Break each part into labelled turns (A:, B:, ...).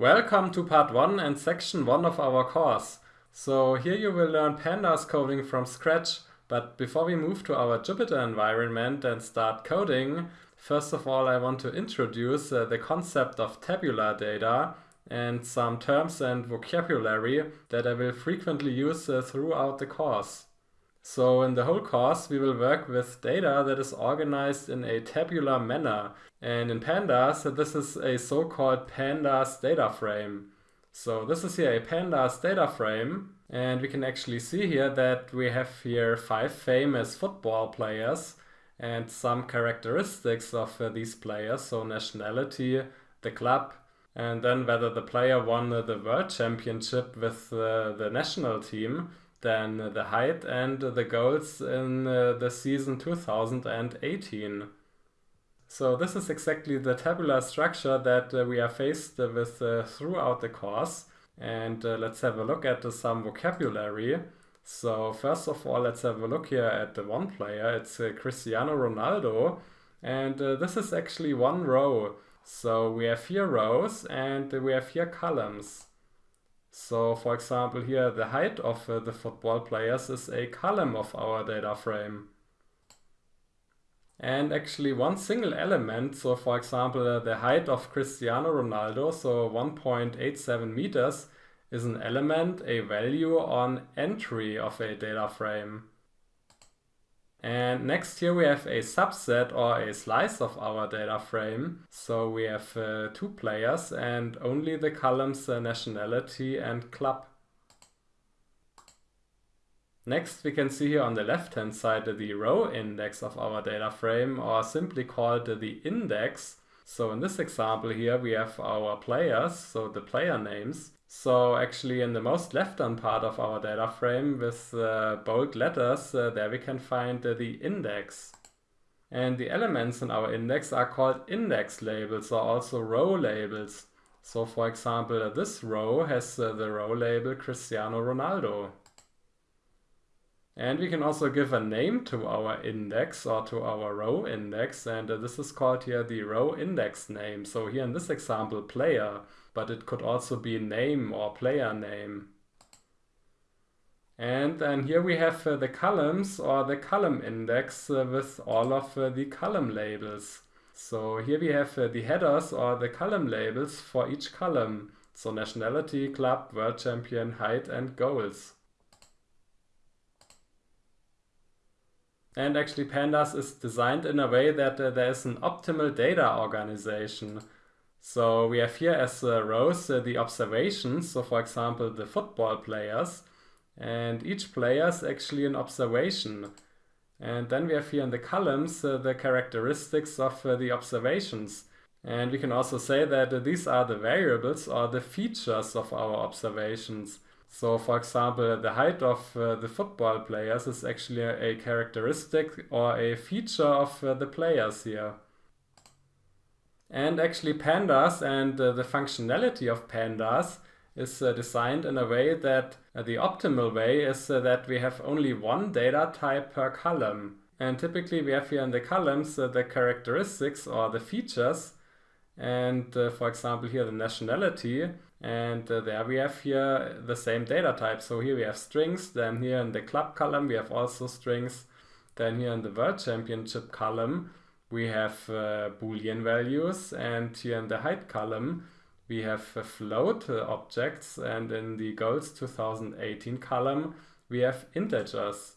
A: Welcome to part 1 and section 1 of our course. So here you will learn pandas coding from scratch, but before we move to our Jupyter environment and start coding, first of all I want to introduce uh, the concept of tabular data and some terms and vocabulary that I will frequently use uh, throughout the course. So in the whole course we will work with data that is organized in a tabular manner. And in pandas this is a so-called pandas data frame. So this is here a pandas data frame and we can actually see here that we have here five famous football players and some characteristics of uh, these players. So nationality, the club, and then whether the player won uh, the world championship with uh, the national team than the height and the goals in uh, the season 2018. So this is exactly the tabular structure that uh, we are faced with uh, throughout the course. And uh, let's have a look at uh, some vocabulary. So first of all, let's have a look here at the one player. It's uh, Cristiano Ronaldo. And this is actually one row. So we have here rows and we have here columns. So for example here the height of uh, the football players is a column of our data frame. And actually one single element, so for example uh, the height of Cristiano Ronaldo, so 1.87 meters, is an element, a value on entry of a data frame. And next here we have a subset or a slice of our data frame. So we have uh, two players and only the columns uh, nationality and club. Next we can see here on the left hand side the row index of our data frame or simply called the index. So in this example here we have our players, so the player names. So actually in the most left-hand part of our data frame with uh, bold letters, uh, there we can find uh, the index. And the elements in our index are called index labels or also row labels. So for example, this row has uh, the row label Cristiano Ronaldo. And we can also give a name to our index or to our row index and uh, this is called here the row index name. So here in this example player but it could also be name or player name. And then here we have uh, the columns or the column index uh, with all of uh, the column labels. So here we have uh, the headers or the column labels for each column. So nationality, club, world champion, height and goals. And actually Pandas is designed in a way that uh, there is an optimal data organization. So we have here as uh, rows uh, the observations, so for example the football players, and each player is actually an observation. And then we have here in the columns uh, the characteristics of uh, the observations. And we can also say that uh, these are the variables or the features of our observations. So for example, the height of uh, the football players is actually a, characteristic or a feature of the players here. And actually pandas and uh, the functionality of pandas is uh, designed in a way that uh, the optimal way is uh, that we have only one data type per column. And typically we have here in the columns uh, the characteristics or the features and uh, for example here the nationality and there we have here the same data type. So here we have strings, then here in the club column we have also strings, then here in the world championship column we have uh, boolean values and here in the height column we have uh, float uh, objects and in the goals 2018 column we have integers.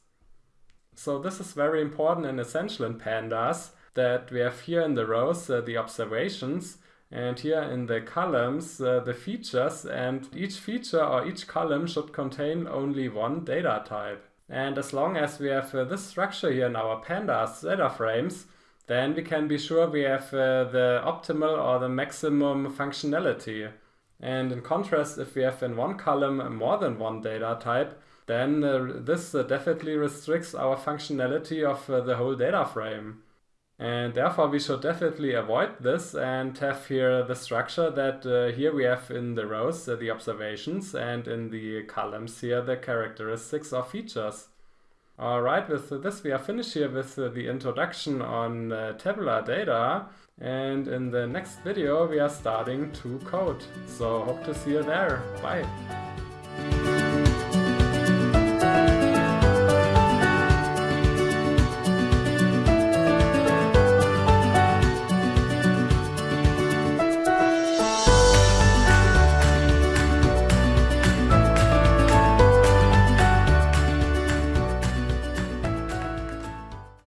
A: So this is very important and essential in pandas that we have here in the rows uh, the observations and here in the columns uh, the features and each feature or each column should contain only one data type. And as long as we have uh, this structure here in our pandas data frames, then we can be sure we have uh, the optimal or the maximum functionality. And in contrast, if we have in one column more than one data type, then uh, this uh, definitely restricts our functionality of the whole data frame. And therefore we should definitely avoid this and have here the structure that uh, here we have in the rows uh, the observations and in the columns here the characteristics or features. Alright, with this we are finished here with uh, the introduction on uh, tabular data And in the next video we are starting to code. So hope to see you there. Bye!